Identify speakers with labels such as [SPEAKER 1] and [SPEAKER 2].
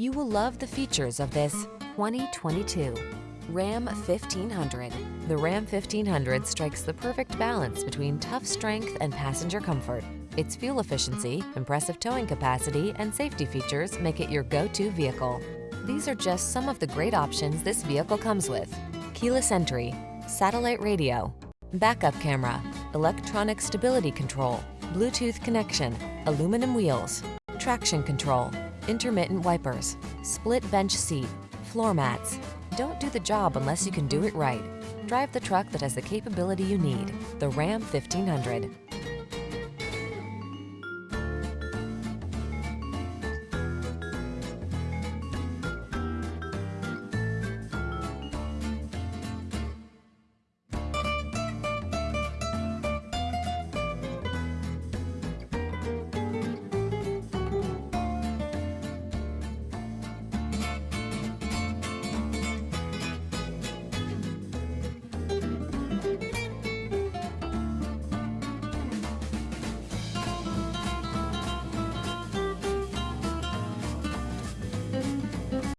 [SPEAKER 1] You will love the features of this 2022 Ram 1500. The Ram 1500 strikes the perfect balance between tough strength and passenger comfort. Its fuel efficiency, impressive towing capacity, and safety features make it your go-to vehicle. These are just some of the great options this vehicle comes with. Keyless entry, satellite radio, backup camera, electronic stability control, Bluetooth connection, aluminum wheels, traction control, intermittent wipers, split bench seat, floor mats. Don't do the job unless you can do it right. Drive the truck that has the capability you need, the Ram 1500.